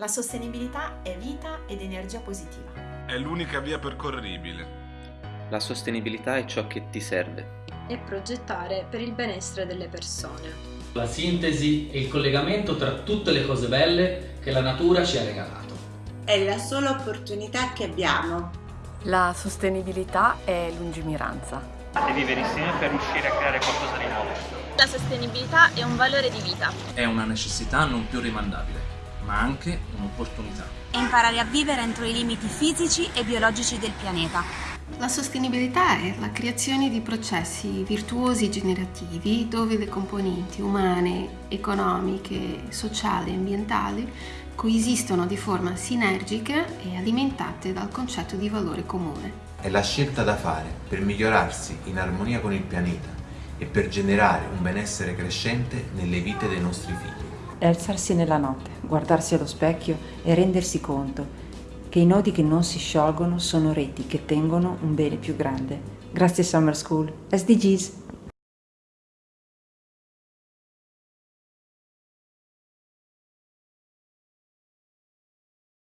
La sostenibilità è vita ed energia positiva. È l'unica via percorribile. La sostenibilità è ciò che ti serve. E progettare per il benessere delle persone. La sintesi e il collegamento tra tutte le cose belle che la natura ci ha regalato. È la sola opportunità che abbiamo. La sostenibilità è lungimiranza. E vivere insieme per riuscire a creare qualcosa di nuovo. La sostenibilità è un valore di vita. È una necessità non più rimandabile ma anche un'opportunità. E imparare a vivere entro i limiti fisici e biologici del pianeta. La sostenibilità è la creazione di processi virtuosi e generativi dove le componenti umane, economiche, sociali e ambientali coesistono di forma sinergica e alimentate dal concetto di valore comune. È la scelta da fare per migliorarsi in armonia con il pianeta e per generare un benessere crescente nelle vite dei nostri figli alzarsi nella notte, guardarsi allo specchio e rendersi conto che i nodi che non si sciolgono sono reti che tengono un bene più grande. Grazie Summer School. SDGs.